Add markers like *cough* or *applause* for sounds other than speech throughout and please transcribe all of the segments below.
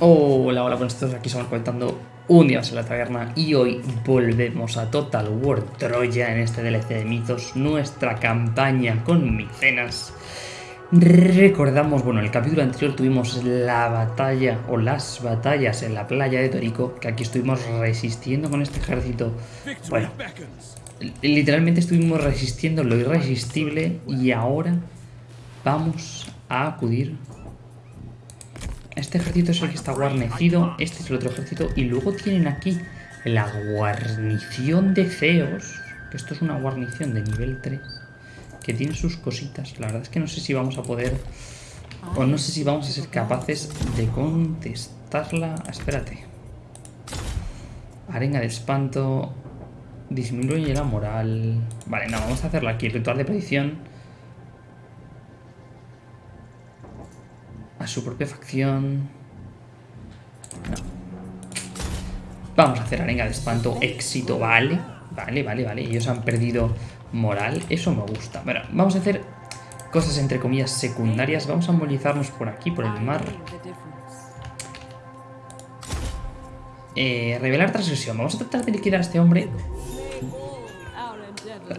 Hola, hola, buenas todos, aquí estamos comentando un día más en la taberna y hoy volvemos a Total War Troya en este DLC de mitos, nuestra campaña con Micenas. Recordamos, bueno, en el capítulo anterior tuvimos la batalla o las batallas en la playa de Torico, que aquí estuvimos resistiendo con este ejército. Bueno, literalmente estuvimos resistiendo lo irresistible y ahora vamos a acudir este ejército es el que está guarnecido, este es el otro ejército, y luego tienen aquí la guarnición de feos, que esto es una guarnición de nivel 3, que tiene sus cositas. La verdad es que no sé si vamos a poder, o no sé si vamos a ser capaces de contestarla. Espérate. Arenga de espanto, disminuye la moral. Vale, no, vamos a hacerla aquí, ritual de predicción a su propia facción. Vamos a hacer arenga de espanto, éxito, vale. Vale, vale, vale. Ellos han perdido moral, eso me gusta. Bueno, vamos a hacer cosas entre comillas secundarias. Vamos a movilizarnos por aquí, por el mar. Eh, revelar transgresión. Vamos a tratar de liquidar a este hombre.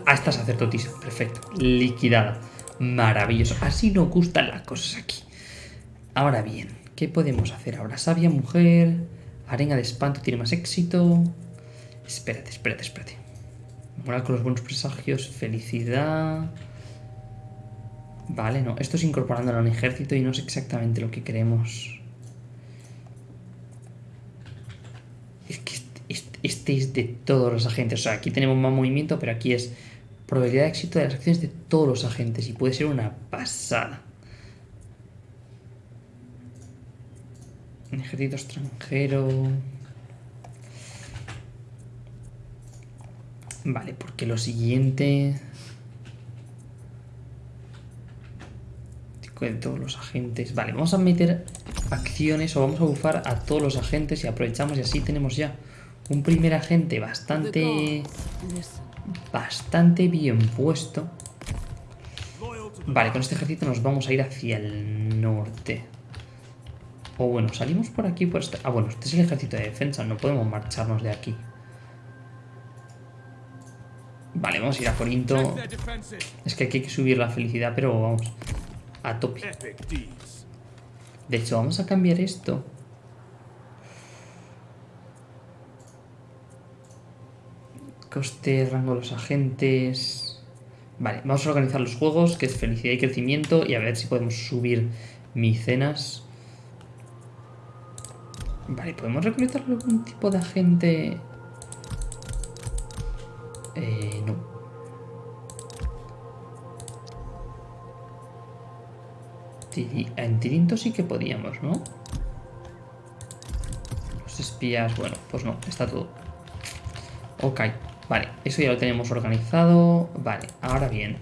A esta sacerdotisa. Perfecto. Liquidada. Maravilloso. Así nos gustan las cosas aquí. Ahora bien, ¿qué podemos hacer ahora? Sabia mujer, arena de espanto tiene más éxito. Espérate, espérate, espérate. Moral con los buenos presagios, felicidad. Vale, no, esto es incorporándolo a un ejército y no es exactamente lo que queremos. Es que este, este es de todos los agentes. O sea, aquí tenemos más movimiento, pero aquí es probabilidad de éxito de las acciones de todos los agentes y puede ser una pasada. Ejército extranjero. Vale, porque lo siguiente... De todos los agentes. Vale, vamos a meter acciones o vamos a bufar a todos los agentes y aprovechamos y así tenemos ya un primer agente bastante... Bastante bien puesto. Vale, con este ejército nos vamos a ir hacia el norte. O bueno, salimos por aquí por este... Ah, bueno, este es el ejército de defensa, no podemos marcharnos de aquí. Vale, vamos a ir a Corinto. Es que aquí hay que subir la felicidad, pero vamos, a tope. De hecho, vamos a cambiar esto. Coste, rango de los agentes... Vale, vamos a organizar los juegos, que es felicidad y crecimiento, y a ver si podemos subir micenas. Vale, ¿podemos reclutar algún tipo de agente? Eh, no. En Tirinto sí que podíamos, ¿no? Los espías, bueno, pues no, está todo. Ok, vale, eso ya lo tenemos organizado. Vale, ahora bien.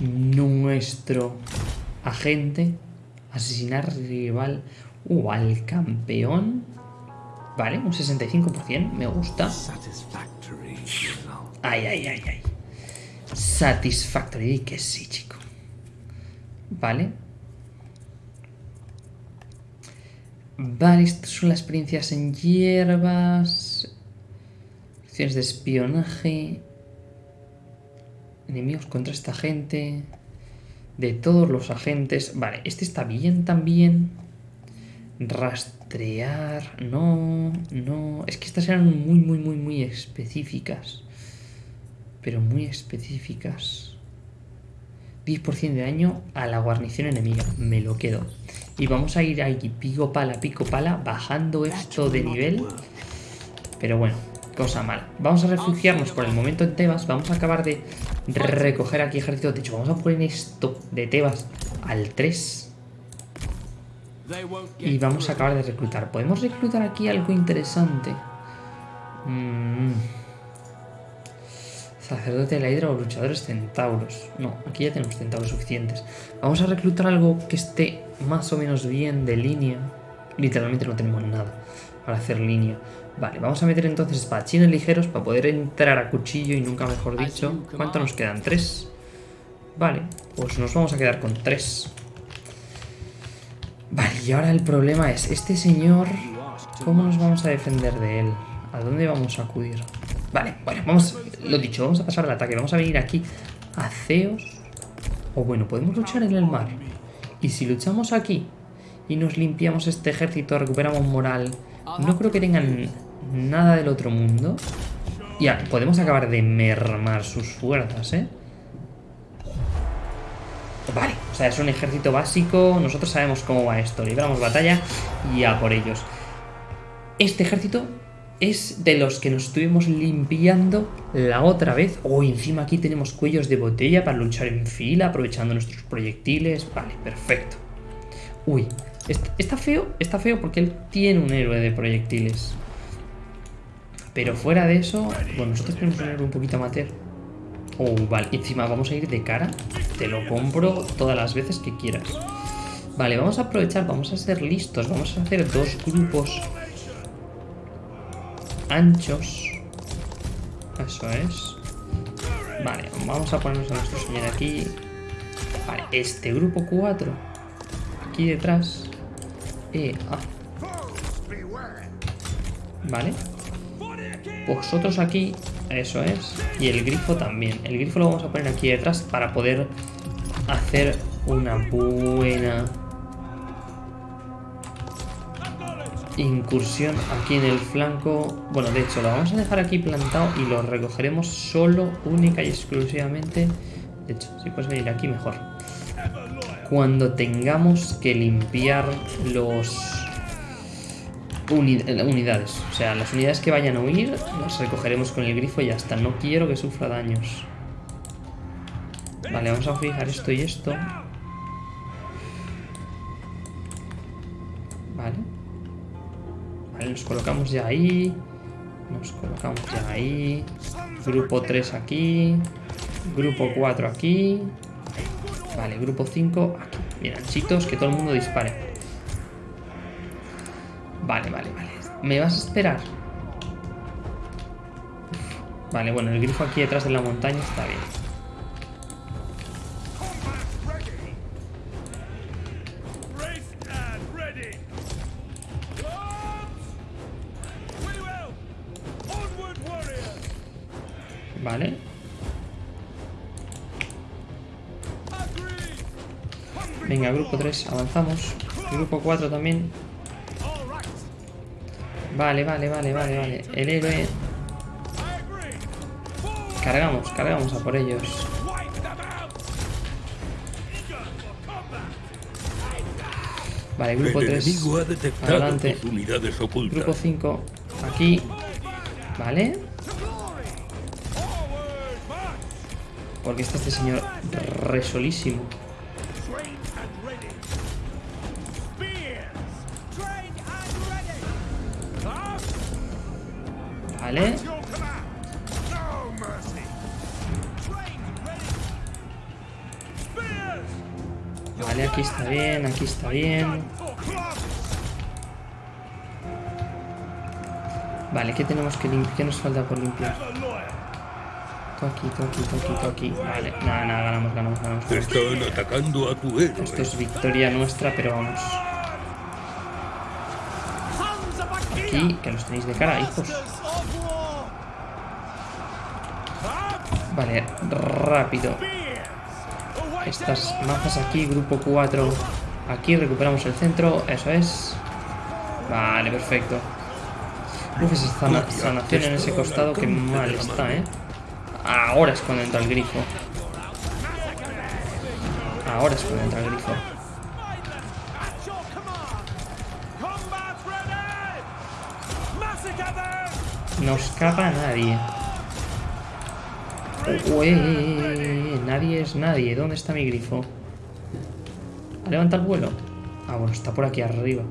Nuestro agente, asesinar rival Uh, al campeón. Vale, un 65%, me gusta. Ay, ay, ay, ay. Satisfactory, que sí, chico. Vale. Vale, estas son las experiencias en hierbas. Acciones de espionaje. Enemigos contra esta gente. De todos los agentes. Vale, este está bien también. Rastrear, no, no. Es que estas eran muy, muy, muy, muy específicas. Pero muy específicas. 10% de daño a la guarnición enemiga. Me lo quedo. Y vamos a ir ahí pico pala, pico pala, bajando esto de nivel. Pero bueno, cosa mala. Vamos a refugiarnos por el momento en Tebas. Vamos a acabar de recoger aquí ejército. De hecho, vamos a poner esto de Tebas al 3. Y vamos a acabar de reclutar. ¿Podemos reclutar aquí algo interesante? Mm. Sacerdote de la hidra o luchadores centauros. No, aquí ya tenemos centauros suficientes. Vamos a reclutar algo que esté más o menos bien de línea. Literalmente no tenemos nada para hacer línea. Vale, vamos a meter entonces espadachines ligeros para poder entrar a cuchillo y nunca mejor dicho. ¿Cuánto nos quedan? ¿Tres? Vale, pues nos vamos a quedar con tres. Y ahora el problema es, este señor, ¿cómo nos vamos a defender de él? ¿A dónde vamos a acudir? Vale, bueno, vamos, lo dicho, vamos a pasar al ataque. Vamos a venir aquí a Ceos. O bueno, podemos luchar en el mar. Y si luchamos aquí y nos limpiamos este ejército, recuperamos moral, no creo que tengan nada del otro mundo. Ya, podemos acabar de mermar sus fuerzas, ¿eh? O sea, es un ejército básico. Nosotros sabemos cómo va esto. Libramos batalla y a por ellos. Este ejército es de los que nos estuvimos limpiando la otra vez. Oh, encima aquí tenemos cuellos de botella para luchar en fila, aprovechando nuestros proyectiles. Vale, perfecto. Uy, está feo, está feo porque él tiene un héroe de proyectiles. Pero fuera de eso, bueno, nosotros tenemos un héroe un poquito amateur. Oh, vale, encima vamos a ir de cara. Te lo compro todas las veces que quieras. Vale, vamos a aprovechar, vamos a ser listos. Vamos a hacer dos grupos anchos. Eso es. Vale, vamos a ponernos a nuestro señor aquí. Vale, este grupo 4. Aquí detrás. Eh, ah. Vale. Vosotros aquí. Eso es. Y el grifo también. El grifo lo vamos a poner aquí detrás para poder hacer una buena incursión aquí en el flanco. Bueno, de hecho, lo vamos a dejar aquí plantado y lo recogeremos solo, única y exclusivamente. De hecho, si puedes venir aquí, mejor. Cuando tengamos que limpiar los unidades. O sea, las unidades que vayan a huir las recogeremos con el grifo y ya está. No quiero que sufra daños. Vale, vamos a fijar esto y esto. nos colocamos ya ahí. Nos colocamos ya ahí. Grupo 3 aquí. Grupo 4 aquí. Vale, grupo 5 aquí. Bien, chitos, que todo el mundo dispare. Vale, vale, vale. ¿Me vas a esperar? Vale, bueno, el grifo aquí detrás de la montaña está bien. Vale. Venga, grupo 3, avanzamos. Grupo 4 también. Vale, vale, vale, vale, vale. El héroe. Cargamos, cargamos a por ellos. Vale, grupo 3. Adelante. Grupo 5. Aquí. Vale. Porque está este señor resolísimo. ¿Qué tenemos que limpiar? ¿Qué nos falta por limpiar? aquí, aquí, aquí, aquí. Vale, nada, nada, ganamos, ganamos, ganamos. Están atacando a tu héroe. Esto es victoria nuestra, pero vamos. Aquí, que los tenéis de cara, hijos. Vale, rápido. Estas mazas aquí, grupo 4. Aquí recuperamos el centro, eso es. Vale, perfecto. Uf, esa sanación en ese costado que mal está, ¿eh? Ahora es cuando entra el grifo. Ahora es cuando entra el grifo. No escapa nadie. Uy, nadie es nadie. ¿Dónde está mi grifo? ¿Ha levantado el vuelo? Ah, bueno, está por aquí arriba.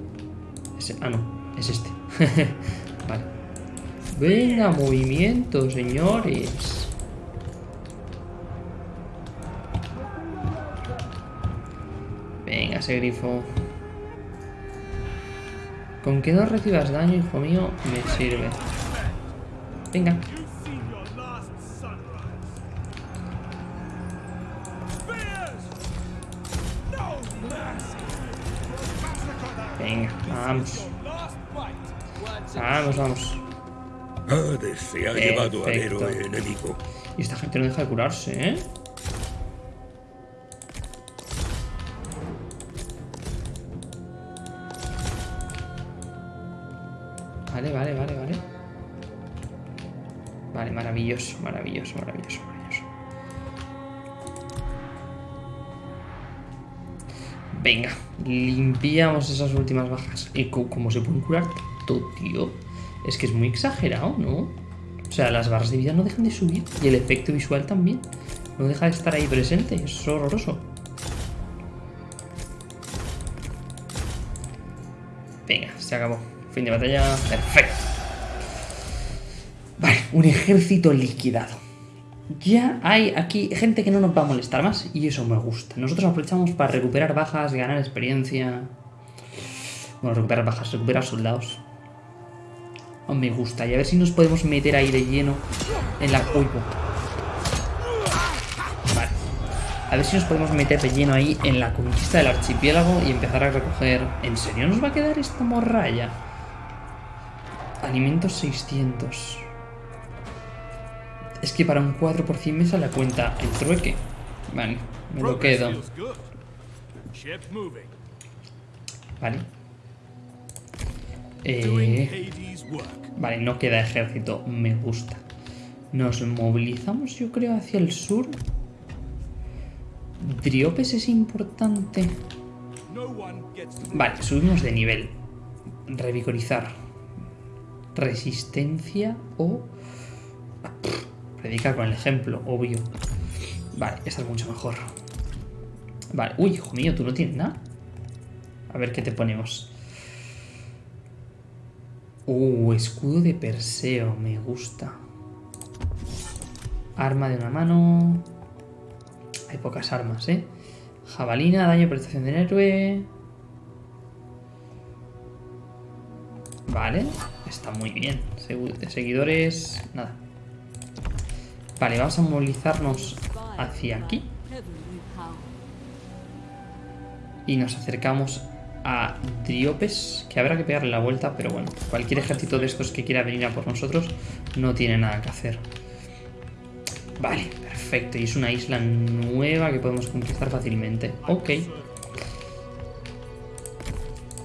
ah, no, es este. *laughs* vale. Venga, movimiento, señores. ese grifo. Con que no recibas daño, hijo mío, me sirve. Venga. Venga, vamos. Vamos, vamos. Hades se ha llevado al héroe enemigo. Y esta gente no deja de curarse, ¿eh? Vale, vale, vale, vale. Vale, maravilloso, maravilloso, maravilloso, maravilloso. Venga, limpiamos esas últimas bajas. ¿Y co- cómo se pueden curar tanto, tío? Es que es muy exagerado, ¿no? O sea, las barras de vida no dejan de subir y el efecto visual también. No deja de estar ahí presente. Es horroroso. Venga, se acabó. Fin de batalla. Perfecto. Vale, un ejército liquidado. Ya hay aquí gente que no nos va a molestar más y eso me gusta. Nosotros aprovechamos para recuperar bajas, ganar experiencia. Bueno, recuperar bajas, recuperar soldados. Oh, me gusta. Y a ver si nos podemos meter ahí de lleno en la... Uy. Vale. A ver si nos podemos meter de lleno ahí en la conquista del archipiélago y empezar a recoger... ¿En serio nos va a quedar esta morralla? Alimentos 600. Es que para un 4 por 100 me sale a cuenta el trueque. Vale, me lo quedo. Vale. Eh, vale, no queda ejército. Me gusta. Nos movilizamos, yo creo, hacia el sur. Driopes es importante. Vale, subimos de nivel. Revigorizar. Resistencia o... Predicar con el ejemplo, obvio. Vale, esta es mucho mejor. Vale, uy, hijo mío, tú no tienes nada. A ver qué te ponemos. Uh, escudo de Perseo, me gusta. Arma de una mano. Hay pocas armas, ¿eh? Jabalina, daño, protección del héroe. Vale, está muy bien. Seguidores, nada. Vale, vamos a movilizarnos hacia aquí. Y nos acercamos a Driopes, que habrá que pegarle la vuelta, pero bueno, cualquier ejército de estos que quiera venir a por nosotros no tiene nada que hacer. Vale, perfecto. Y es una isla nueva que podemos conquistar fácilmente. Ok.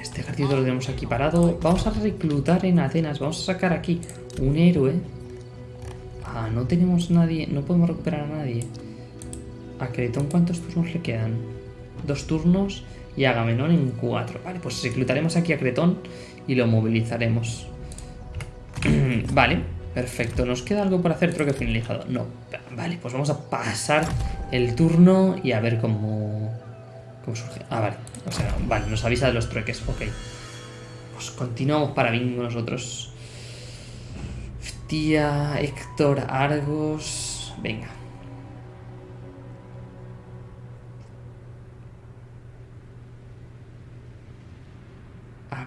Este ejército lo tenemos aquí parado. Vamos a reclutar en Atenas. Vamos a sacar aquí un héroe. Ah, no tenemos nadie. No podemos recuperar a nadie. ¿A Cretón cuántos turnos le quedan? Dos turnos y Agamenón en cuatro. Vale, pues reclutaremos aquí a Cretón y lo movilizaremos. *clears throat* vale, perfecto. ¿Nos queda algo por hacer? Creo que finalizado. No. Vale, pues vamos a pasar el turno y a ver cómo, cómo surge. Ah, vale. O sea, vale, nos avisa de los trueques. Ok. Pues continuamos para bingo nosotros. Tía, Héctor, Argos. Venga.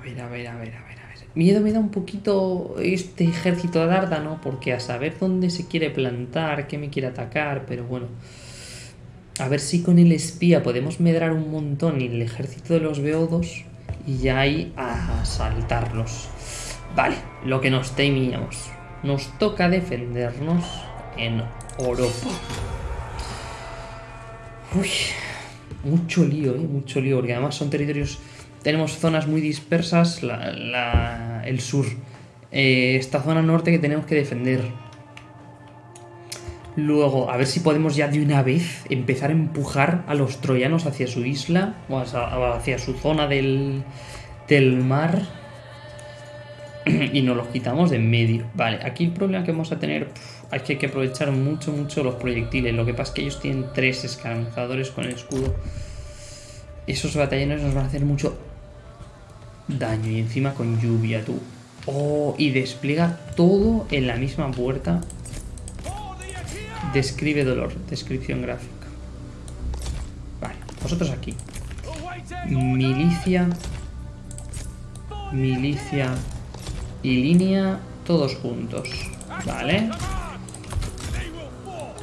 Ver, a ver, a ver, a ver, a ver. Miedo me da un poquito este ejército de Dárdano, porque a saber dónde se quiere plantar, qué me quiere atacar, pero bueno. A ver si con el espía podemos medrar un montón y el ejército de los beodos y ya ahí a asaltarlos. Vale, lo que nos temíamos. Nos toca defendernos en Europa. Uy, mucho lío, ¿eh? Mucho lío, porque además son territorios... Tenemos zonas muy dispersas, la- el sur. Eh, esta zona norte que tenemos que defender. Luego, a ver si podemos ya de una vez empezar a empujar a los troyanos hacia su isla o hacia, su zona del, del mar *clears throat* y nos los quitamos de en medio. Vale, aquí el problema que vamos a tener es que hay que aprovechar mucho, mucho los proyectiles. Lo que pasa es que ellos tienen tres escaramuzadores con el escudo. Esos batallones nos van a hacer mucho daño y encima con lluvia, tú. Oh, y despliega todo en la misma puerta. Describe dolor, descripción gráfica. Vale, vosotros aquí. Milicia, milicia y línea, todos juntos. Vale.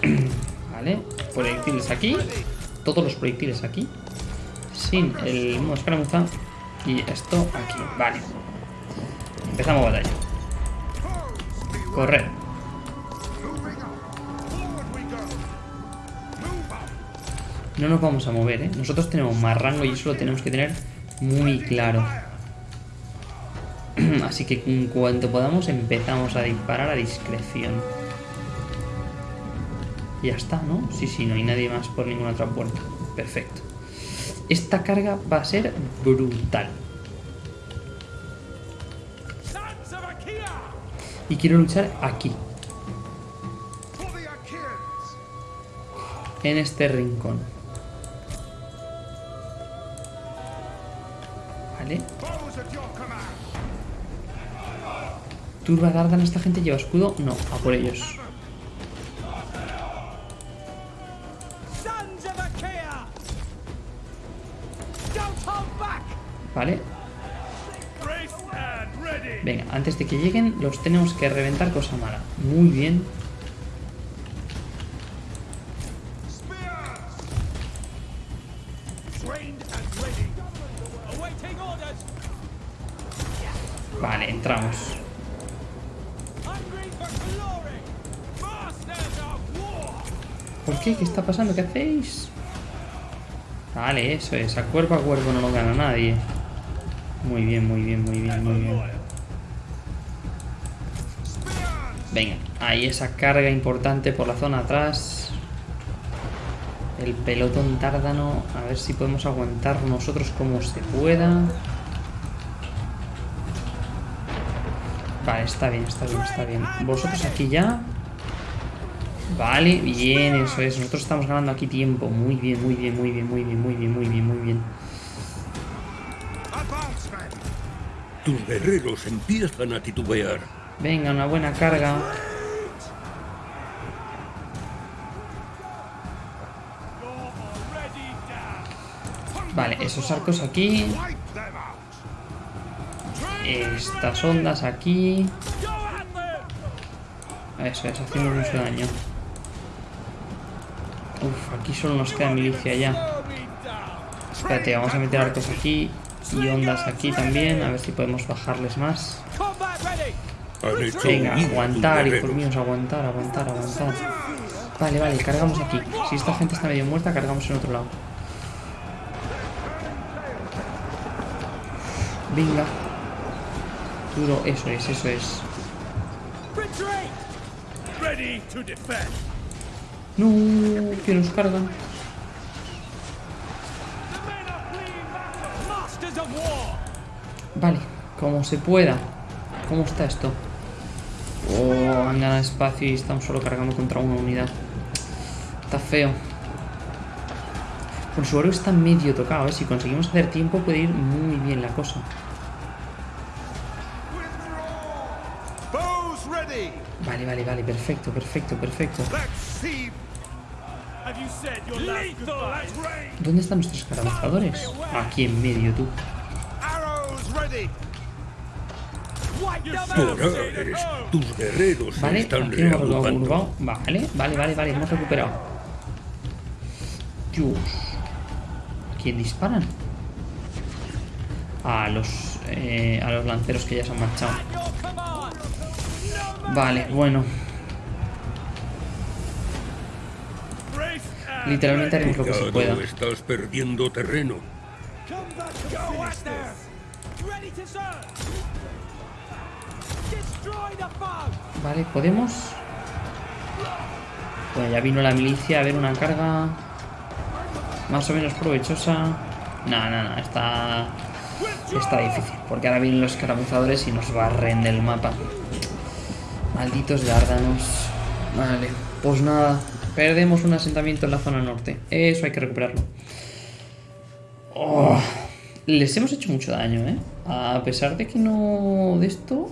*clears throat* Vale, proyectiles aquí. Todos los proyectiles aquí. Sin el escaramuza. Y esto aquí. Vale. Empezamos batalla. Correr. No nos vamos a mover, ¿eh? Nosotros tenemos más rango y eso lo tenemos que tener muy claro. *clears throat* Así que en cuanto podamos empezamos a disparar a discreción. Ya está, ¿no? Sí, sí, no hay nadie más por ninguna otra puerta. Perfecto. Esta carga va a ser brutal. Y quiero luchar aquí, en este rincón. Vale. Turba Dardan, esta gente lleva escudo. No, a por ellos. Antes de que lleguen, los tenemos que reventar cosa mala. Muy bien. Vale, entramos. ¿Por qué? ¿Qué está pasando? ¿Qué hacéis? Vale, eso es. A cuerpo a cuerpo no lo gana nadie. Muy bien, muy bien, muy bien, muy bien. Venga, ahí esa carga importante por la zona atrás. El pelotón tárdano. A ver si podemos aguantar nosotros como se pueda. Vale, está bien, está bien, está bien. Vosotros aquí ya. Vale, bien, eso es. Nosotros estamos ganando aquí tiempo. Muy bien, muy bien, muy bien, muy bien, muy bien, muy bien, muy bien. Tus guerreros empiezan a titubear. Venga, una buena carga. Vale, esos arcos aquí. Estas ondas aquí. Eso es, haciendo mucho daño. Uf, aquí solo nos queda milicia ya. Espérate, vamos a meter arcos aquí. Y ondas aquí también. A ver si podemos bajarles más. Venga, aguantar, hijos míos, aguantar, aguantar, aguantar. Vale, vale, cargamos aquí. Si esta gente está medio muerta, cargamos en otro lado. Venga. Duro, eso es, eso es. Retreat! Ready to defend! No, que nos cargan. Vale, como se pueda. ¿Cómo está esto? Oh, han ganado espacio y estamos solo cargando contra una unidad. Está feo. Bueno, su oro está medio tocado, ¿eh? Si conseguimos hacer tiempo puede ir muy bien la cosa. Bows ready. Vale, vale, vale, perfecto, perfecto, perfecto. Let's see. Have you said your last goodbye? ¿Dónde están nuestros escaramuzadores? Aquí en medio, tú. Tus guerreros Vale, están reagrupando. Vale, vale, vale, vale, hemos recuperado. Dios. ¿Quién disparan? A los, eh, a los lanceros que ya se han marchado. Vale, bueno. Literalmente haremos lo que se pueda. Estás perdiendo terreno. Vale, ¿podemos? Bueno, ya vino la milicia a ver una carga más o menos provechosa. No, no, no, está, está difícil. Porque ahora vienen los escaramuzadores y nos barren del mapa. Malditos dárdanos. Vale, pues nada. Perdemos un asentamiento en la zona norte. Eso hay que recuperarlo. Oh, les hemos hecho mucho daño, ¿eh? A pesar de que no... De esto...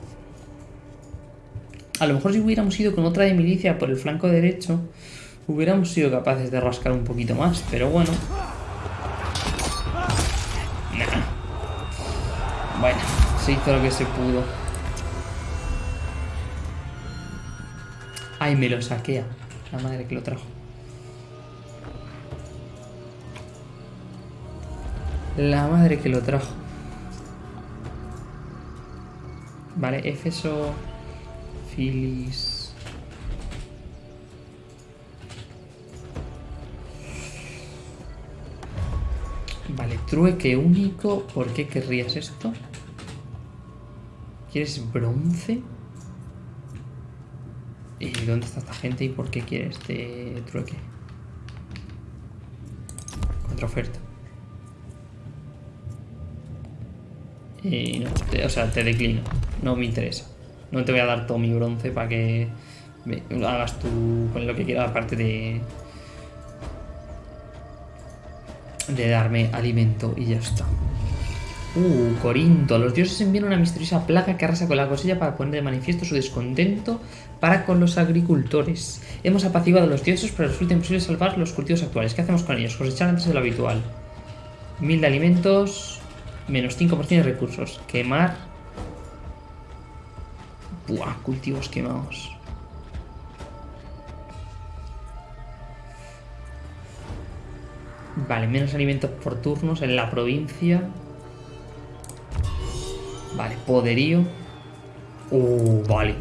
A lo mejor si hubiéramos ido con otra de milicia por el flanco derecho, hubiéramos sido capaces de rascar un poquito más, pero bueno. Bueno, se hizo lo que se pudo. Ay, me lo saquea. La madre que lo trajo. La madre que lo trajo. Vale, Éfeso, Vale, trueque único. ¿Por qué querrías esto? ¿Quieres bronce? ¿Y dónde está esta gente y por qué quiere este trueque? Contraoferta. Y no, o sea, te declino. No me interesa. No te voy a dar todo mi bronce para que hagas tú con lo que quieras, aparte de. de darme alimento y ya está. Uh, Corinto. Los dioses envían una misteriosa plaga que arrasa con la cosecha para poner de manifiesto su descontento para con los agricultores. Hemos apaciguado a los dioses, pero resulta imposible salvar los cultivos actuales. ¿Qué hacemos con ellos? Cosechar antes de lo habitual. Mil de alimentos, menos 5% de recursos. Quemar. Buah, cultivos quemados. Vale, menos alimentos por turnos en la provincia. Vale, poderío. Uh, vale.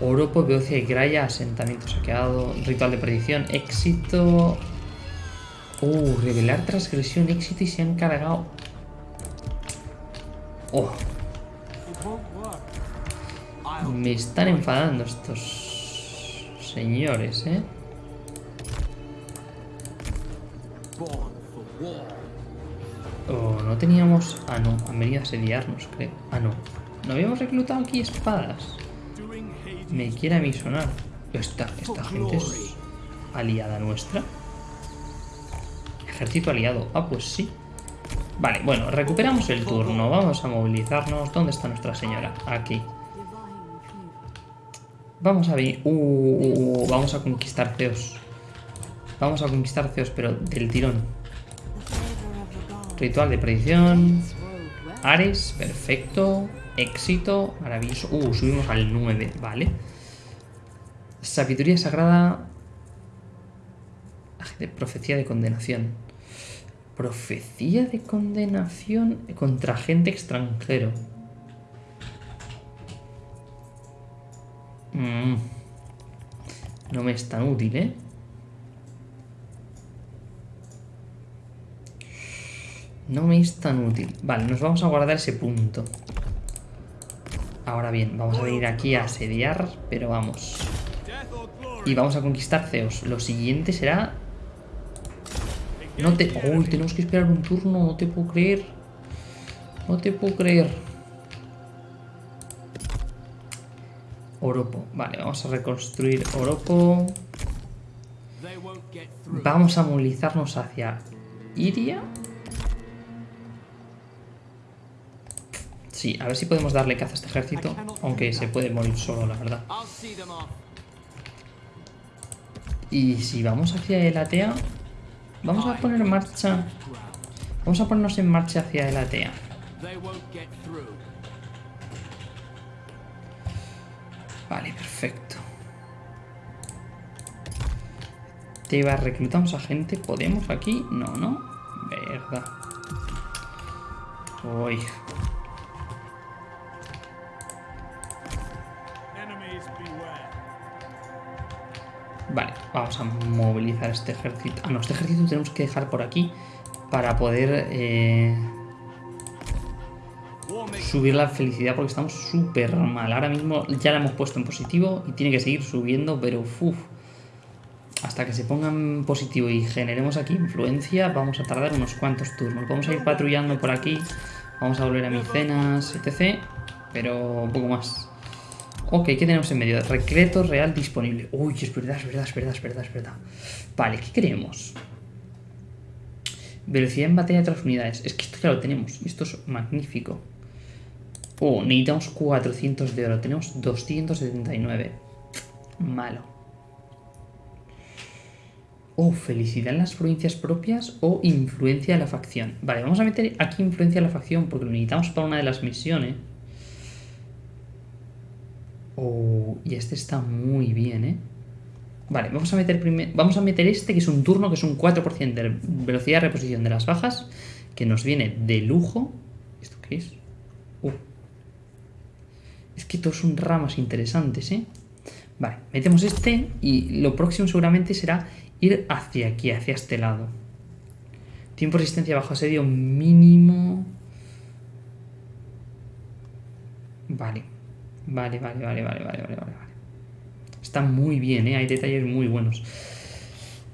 Oropo, Beocia y Graya, asentamiento saqueado, ritual de predicción, éxito. Uh, revelar transgresión, éxito y se han cargado. Oh. Me están enfadando estos señores, ¿eh? Oh, no teníamos... Ah, no, han venido a asediarnos, creo. Ah, no. ¿No habíamos reclutado aquí espadas? Me quiere a mí sonar. Esta, esta gente es aliada nuestra. Ejército aliado. Ah, pues sí. Vale, bueno, recuperamos el turno. Vamos a movilizarnos. ¿Dónde está nuestra señora? Aquí. Vamos a ver. Uh, uh, uh, vamos a conquistar Zeus. Vamos a conquistar Zeus, pero del tirón. Ritual de predicción. Ares, perfecto. Éxito, maravilloso. Uh, subimos al 9, vale. Sabiduría sagrada. Profecía de condenación. Profecía de condenación contra agente extranjero. Mm. No me es tan útil, ¿eh? No me es tan útil. Vale, nos vamos a guardar ese punto. Ahora bien, vamos a venir aquí a asediar, pero vamos. Y vamos a conquistar Zeus. Lo siguiente será... No te... Uy, tenemos que esperar un turno, no te puedo creer. No te puedo creer. Oropo. Vale, vamos a reconstruir Oropo. Vamos a movilizarnos hacia Iria. Sí, a ver si podemos darle caza a este ejército. Aunque se puede morir solo, la verdad. Y si vamos hacia el Atea, vamos a poner en marcha. Vamos a ponernos en marcha hacia el Atea. Vale, perfecto. Teba, reclutamos a gente. ¿Podemos aquí? No, no. Verdad. Uy. Vale, vamos a movilizar este ejército. Ah, no, este ejército tenemos que dejar por aquí para poder eh, subir la felicidad porque estamos súper mal. Ahora mismo ya la hemos puesto en positivo y tiene que seguir subiendo, pero uff. Hasta que se ponga en positivo y generemos aquí influencia, vamos a tardar unos cuantos turnos. Vamos a ir patrullando por aquí, vamos a volver a Micenas, etc. Pero un poco más. Ok, ¿qué tenemos en medio? Recreto real disponible. Uy, es verdad, es verdad, es verdad, es verdad, es verdad. Vale, ¿qué queremos? Velocidad en batalla de otras unidades. Es que esto ya lo tenemos. Esto es magnífico. Oh, necesitamos 400 de oro. Tenemos 279. Malo. Oh, felicidad en las provincias propias o influencia de la facción. Vale, vamos a meter aquí influencia de la facción porque lo necesitamos para una de las misiones. Oh, y este está muy bien, ¿eh? Vale, vamos a meter primer- vamos a meter este que es un turno que es un 4% de velocidad de reposición de las bajas, que nos viene de lujo. ¿Esto qué es? Que todos son ramas interesantes, ¿eh? Vale, metemos este y lo próximo seguramente será ir hacia aquí, hacia este lado. Tiempo de resistencia bajo asedio mínimo... Vale. Vale, vale, vale, vale, vale, vale, vale. Está muy bien, ¿eh? Hay detalles muy buenos.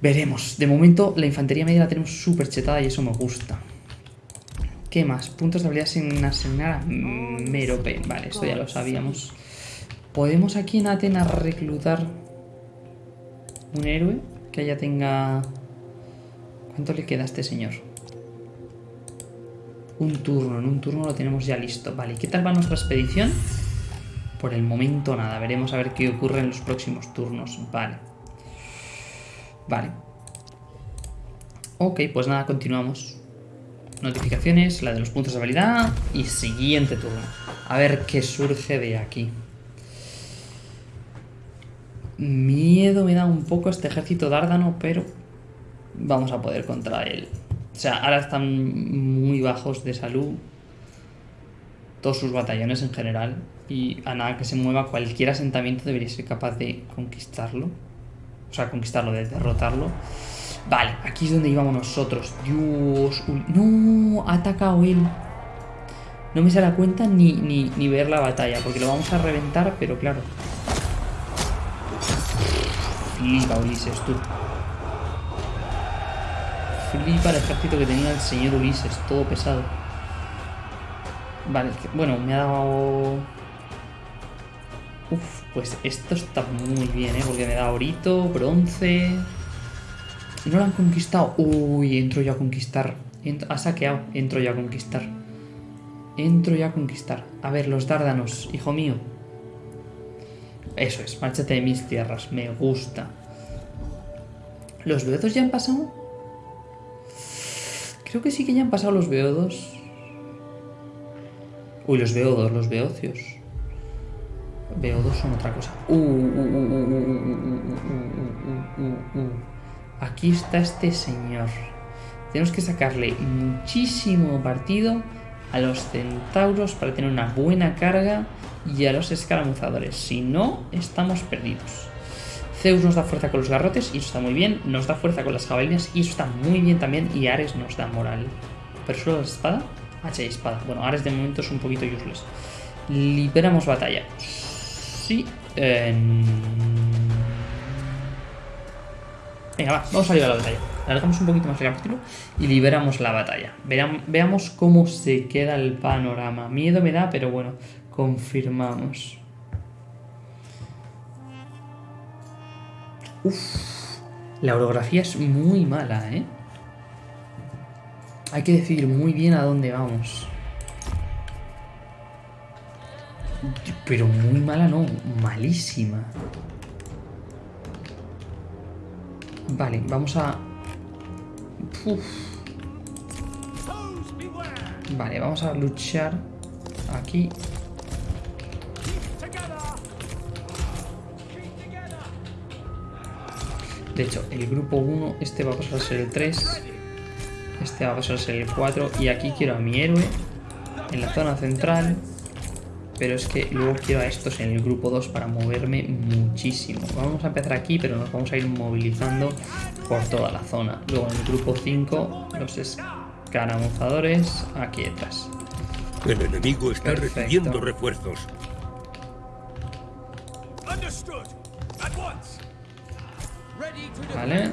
Veremos. De momento, la infantería media la tenemos súper chetada y eso me gusta. ¿Qué más? Puntos de habilidad sin asignar a Merope. Vale, esto ya lo sabíamos. ¿Podemos aquí en Atenas reclutar un héroe que ya tenga... ¿Cuánto le queda a este señor? Un turno, en un turno lo tenemos ya listo. Vale, ¿qué tal va nuestra expedición? Por el momento nada, veremos a ver qué ocurre en los próximos turnos. Vale. Vale. Ok, pues nada, continuamos. Notificaciones, la de los puntos de habilidad y siguiente turno. A ver qué surge de aquí. Miedo me da un poco este ejército dárdano, pero vamos a poder contra él. O sea, ahora están muy bajos de salud. Todos sus batallones en general. Y a nada que se mueva cualquier asentamiento debería ser capaz de conquistarlo. O sea, conquistarlo, de derrotarlo. Vale, aquí es donde íbamos nosotros. Dios. No, ha atacado él. No me se da cuenta ni, ni, ni ver la batalla, porque lo vamos a reventar, pero claro. Flipa, Ulises, tú. Flipa el ejército que tenía el señor Ulises, todo pesado. Vale, bueno, me ha dado... Uf, pues esto está muy bien, ¿eh? Porque me da orito, bronce... No lo han conquistado. Uy, entro yo a conquistar. ha saqueado. Entro yo a conquistar. Entro yo a conquistar. A ver, los dárdanos, hijo mío. Eso es, márchate de mis tierras. Me gusta. ¿Los beodos ya han pasado? Creo que sí que ya han pasado los beodos. Uy, los beodos, los beocios. Beodos son otra cosa. Aquí está este señor. Tenemos que sacarle muchísimo partido a los centauros para tener una buena carga y a los escaramuzadores. Si no, estamos perdidos. Zeus nos da fuerza con los garrotes y eso está muy bien. Nos da fuerza con las jabalinas y eso está muy bien también. Y Ares nos da moral. ¿Pero solo la espada? Hacha y espada. Bueno, Ares de momento es un poquito useless. Liberamos batalla. Sí. Venga, va, vamos a liberar la batalla. Alargamos un poquito más el capítulo y liberamos la batalla. veamos cómo se queda el panorama. Miedo me da, pero bueno, confirmamos. Uf, la orografía es muy mala, ¿eh? Hay que decidir muy bien a dónde vamos. Pero muy mala no, malísima. Vale, vamos a... Vale, vamos a luchar aquí De hecho, el grupo 1, este va a pasar a ser el 3. Este va a pasar a ser el 4. Y aquí quiero a mi héroe en la zona central. Pero es que luego quiero a estos en el grupo 2 para moverme muchísimo. Vamos a empezar aquí, pero nos vamos a ir movilizando por toda la zona. Luego en el grupo 5, los escaramuzadores aquí detrás. El enemigo está recibiendo refuerzos. Vale. Vale.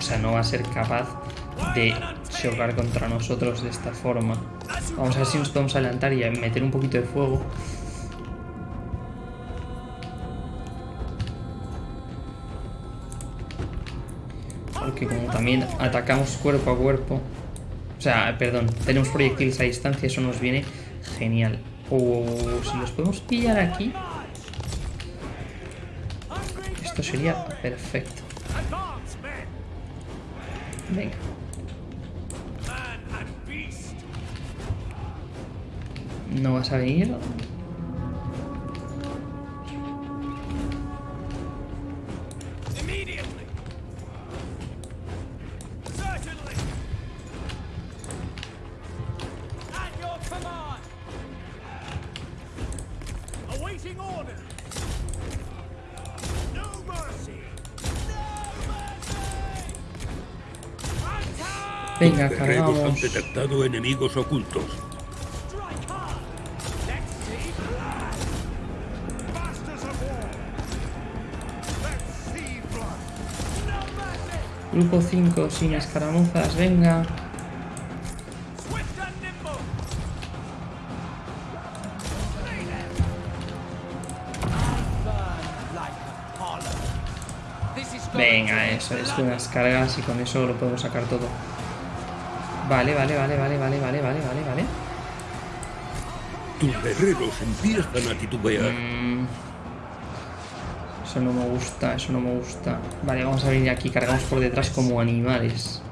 O sea, no va a ser capaz de chocar contra nosotros de esta forma. Vamos a ver si nos podemos adelantar y meter un poquito de fuego. Porque como también atacamos cuerpo a cuerpo... O sea, perdón, tenemos proyectiles a distancia, eso nos viene genial. O si los podemos pillar aquí, esto sería perfecto. Venga. No vas a venir. Venga, Los guerreros han detectado enemigos ocultos. Grupo 5 sin escaramuzas, venga. Venga, eso es unas cargas y con eso lo podemos sacar todo. Vale, vale, vale, vale, vale, vale, vale, vale, vale. Tus guerreros empiezan a titubear. Mm. Eso no me gusta, eso no me gusta. Vale, vamos a venir aquí, cargamos por detrás como animales.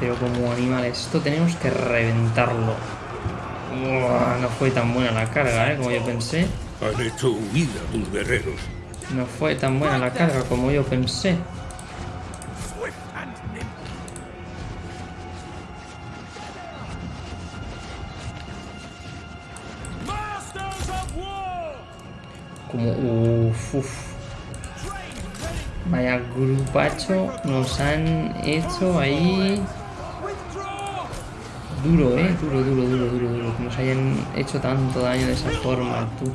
Pero como animales, esto tenemos que reventarlo. Uah, no fue tan buena la carga, ¿eh? Como yo pensé. Han hecho huida tus guerreros. No fue tan buena la carga como yo pensé. Como... Uf, Vaya grupacho nos han hecho ahí... Duro, eh. Duro, duro, duro, duro, duro. Que nos hayan hecho tanto daño de esa forma, tú.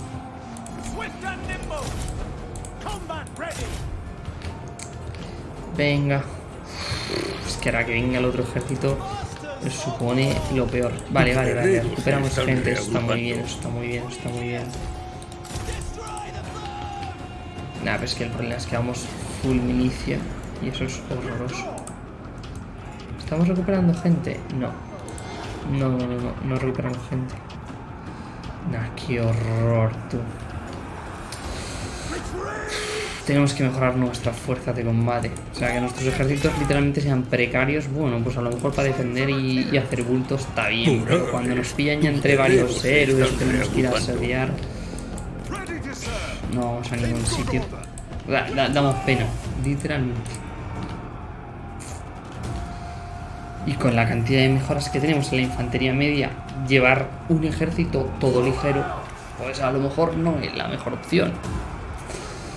Venga. Es que ahora que venga el otro ejército supone lo peor. Vale, vale, vale. Recuperamos gente. Eso está muy bien, eso está muy bien, eso está muy bien. Nah, pero es que el problema es que vamos full milicia. Y eso es horroroso. ¿Estamos recuperando gente? No. No, no, no, no, no recuperamos gente. Nah, qué horror, tú. Tenemos que mejorar nuestra fuerza de combate. O sea, que nuestros ejércitos literalmente sean precarios. Bueno, pues a lo mejor para defender y, y hacer bultos está bien. Pero cuando nos pillan ya entre varios héroes, tenemos que ir a asediar. No vamos a ningún sitio. Da- da- damos pena, literalmente. Y con la cantidad de mejoras que tenemos en la infantería media, llevar un ejército todo ligero, pues a lo mejor no es la mejor opción.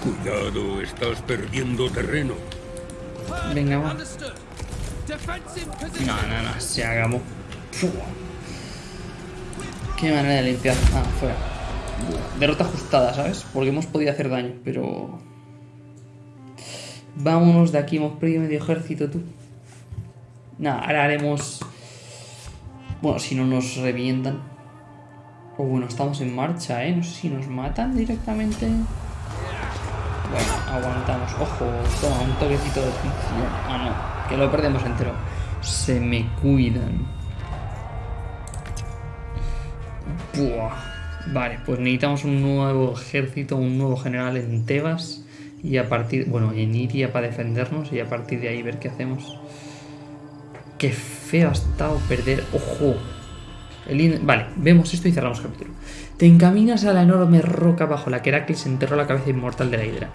Cuidado, estás perdiendo terreno. Venga, va. No, no, no, se hagamos. Qué manera de limpiar. Ah, fuera. Derrota ajustada, ¿sabes? Porque hemos podido hacer daño, pero. Vámonos de aquí, hemos perdido medio ejército, tú. Nada, ahora haremos. Bueno, si no nos revientan. O bueno, estamos en marcha, ¿eh? No sé si nos matan directamente. Bueno, aguantamos. Ojo, toma, un toquecito de fricción. Ah, no, que lo perdemos entero. Se me cuidan. Buah. Vale, pues necesitamos un nuevo ejército, un nuevo general en Tebas. Y a partir, bueno, en Iria para defendernos y a partir de ahí ver qué hacemos. Qué feo ha estado perder. ¡Ojo! El Vale, vemos esto y cerramos capítulo. Te encaminas a la enorme roca bajo la que Heracles enterró la cabeza inmortal de la hidra.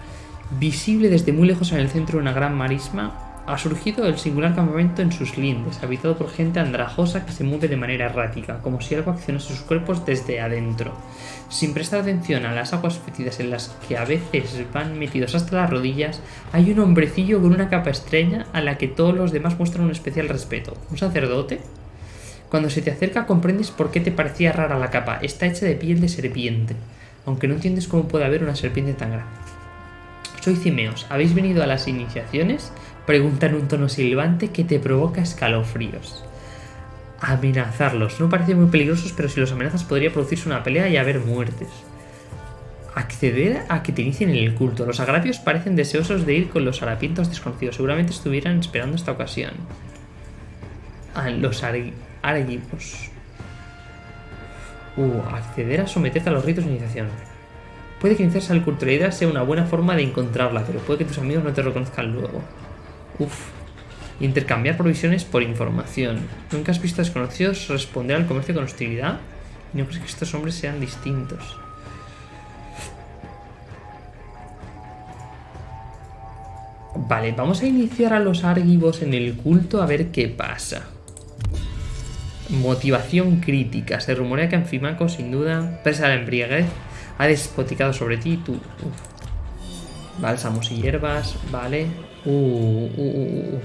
Visible desde muy lejos en el centro de una gran marisma, ha surgido el singular campamento en sus lindes, habitado por gente andrajosa que se mueve de manera errática, como si algo accionase sus cuerpos desde adentro. Sin prestar atención a las aguas fétidas en las que a veces van metidos hasta las rodillas, hay un hombrecillo con una capa estrella a la que todos los demás muestran un especial respeto. ¿Un sacerdote? Cuando se te acerca comprendes por qué te parecía rara la capa. Está hecha de piel de serpiente, aunque no entiendes cómo puede haber una serpiente tan grande. Soy Cimeos. ¿Habéis venido a las iniciaciones? Pregunta en un tono silbante que te provoca escalofríos. Amenazarlos. No parecen muy peligrosos, pero si los amenazas podría producirse una pelea y haber muertes. Acceder a que te inicien en el culto. Los agravios parecen deseosos de ir con los harapientos desconocidos. Seguramente estuvieran esperando esta ocasión. A los argivos. Uh, acceder a someterte a los ritos de iniciación. Puede que iniciarse al culto de la sea una buena forma de encontrarla, pero puede que tus amigos no te reconozcan luego. Uf. Intercambiar provisiones por información. ¿Nunca has visto desconocidos responder al comercio con hostilidad? ¿Y no crees que estos hombres sean distintos? Vale, vamos a iniciar a los argivos en el culto a ver qué pasa. Motivación crítica. Se rumorea que Anfimaco, sin duda, presa de la embriaguez, ha despoticado sobre ti tú. Uf. Bálsamos y hierbas, vale. Uh, uh, uh, uh.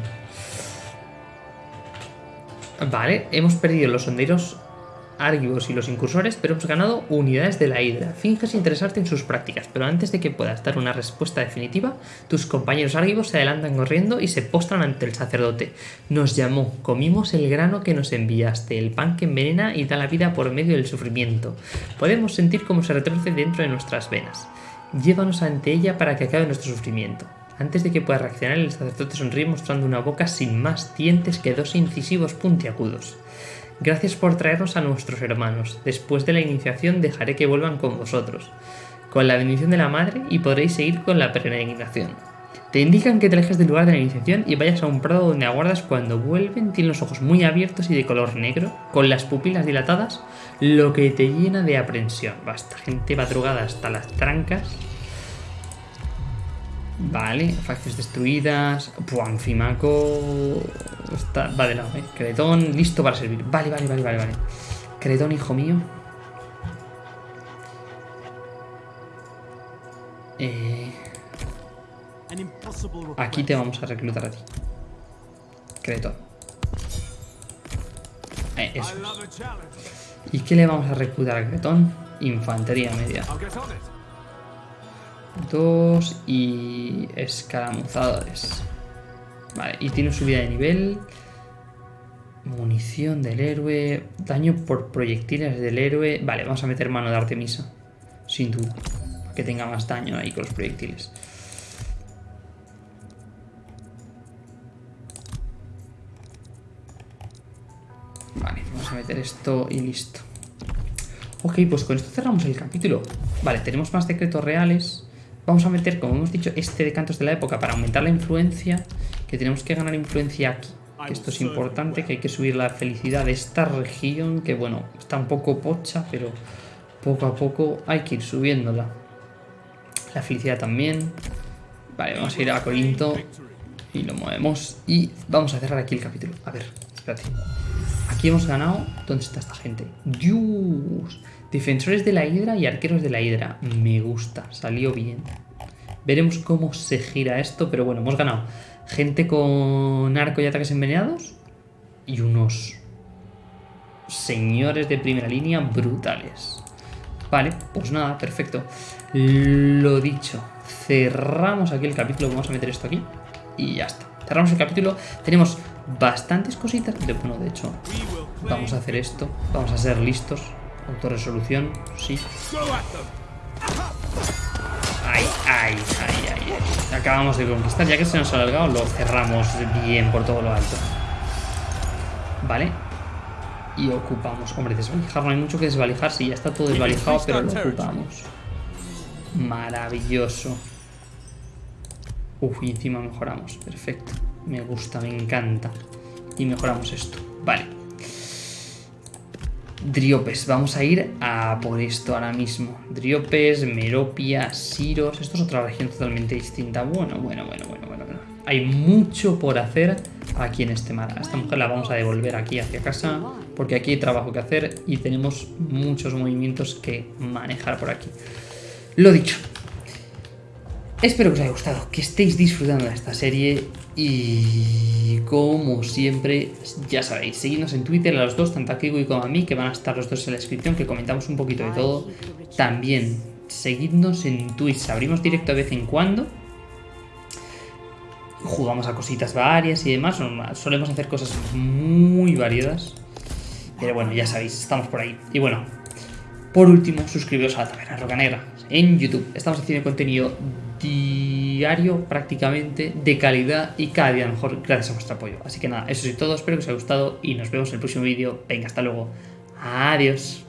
Vale, hemos perdido los sonderos argivos y los incursores, pero hemos ganado unidades de la Hidra. Finges interesarte en sus prácticas, pero antes de que puedas dar una respuesta definitiva, tus compañeros argivos se adelantan corriendo y se postran ante el sacerdote. Nos llamó, comimos el grano que nos enviaste, el pan que envenena y da la vida por medio del sufrimiento. Podemos sentir cómo se retorce dentro de nuestras venas. Llévanos ante ella para que acabe nuestro sufrimiento. Antes de que pueda reaccionar, el sacerdote sonríe mostrando una boca sin más dientes que dos incisivos puntiagudos. Gracias por traernos a nuestros hermanos. Después de la iniciación dejaré que vuelvan con vosotros, con la bendición de la madre y podréis seguir con la peregrinación. Te indican que te alejes del lugar de la iniciación y vayas a un prado donde aguardas cuando vuelven. Tienen los ojos muy abiertos y de color negro, con las pupilas dilatadas, lo que te llena de aprensión. Basta, gente madrugada hasta las trancas. Vale, facciones destruidas. Buah, Anfimaco. Está, va de lado, eh. Cretón, listo para servir. Vale, vale, vale, vale, vale. Cretón, hijo mío. Eh, aquí te vamos a reclutar a ti. Cretón. Eh, eso. ¿Y qué le vamos a reclutar a Cretón? Infantería media. Dos y escaramuzadores. Vale, y tiene subida de nivel. Munición del héroe. Daño por proyectiles del héroe. Vale, vamos a meter mano de Artemisa. Sin duda. para Que tenga más daño ahí con los proyectiles. Vale, vamos a meter esto y listo. Ok, pues con esto cerramos el capítulo. Vale, tenemos más decretos reales. Vamos a meter, como hemos dicho, este de cantos de la época para aumentar la influencia. Que tenemos que ganar influencia aquí. Que esto es importante, que hay que subir la felicidad de esta región. Que bueno, está un poco pocha, pero poco a poco hay que ir subiéndola. La felicidad también. Vale, vamos a ir a Corinto. Y lo movemos. Y vamos a cerrar aquí el capítulo. A ver, espérate. Aquí hemos ganado. ¿Dónde está esta gente? ¡Dios! Defensores de la Hidra y arqueros de la Hidra. Me gusta, salió bien. Veremos cómo se gira esto, pero bueno, hemos ganado. Gente con arco y ataques envenenados. Y unos señores de primera línea brutales. Vale, pues nada, perfecto. Lo dicho, cerramos aquí el capítulo. Vamos a meter esto aquí. Y ya está. Cerramos el capítulo. Tenemos bastantes cositas. De, bueno, de hecho, vamos a hacer esto. Vamos a ser listos. Autorresolución, sí. Ay, ay, ay, ay, ay. Acabamos de conquistar. Ya que se nos ha alargado, lo cerramos bien por todo lo alto. Vale. Y ocupamos. Hombre, desvalijar no hay mucho que desvalijar. Sí, ya está todo desvalijado, pero lo ocupamos. Maravilloso. Uf, y encima mejoramos. Perfecto. Me gusta, me encanta. Y mejoramos esto. Vale. Driopes, vamos a ir a por esto ahora mismo. Driopes, Meropia, Siros. Esto es otra región totalmente distinta. Bueno, bueno, bueno, bueno, bueno. bueno. Hay mucho por hacer aquí en este mar. A esta mujer la vamos a devolver aquí hacia casa. Porque aquí hay trabajo que hacer y tenemos muchos movimientos que manejar por aquí. Lo dicho. Espero que os haya gustado, que estéis disfrutando de esta serie y como siempre, ya sabéis, seguidnos en Twitter a los dos, tanto a Kiwi como a mí, que van a estar los dos en la descripción, que comentamos un poquito de todo. También, seguidnos en Twitch, abrimos directo de vez en cuando. Jugamos a cositas varias y demás, solemos hacer cosas muy variadas. Pero bueno, ya sabéis, estamos por ahí. Y bueno, Por último, suscribiros a la Taberna Roca Negra en YouTube. Estamos haciendo contenido diario prácticamente de calidad y cada día mejor gracias a vuestro apoyo. Así que nada, eso es todo, espero que os haya gustado y nos vemos en el próximo vídeo. Venga, hasta luego. Adiós.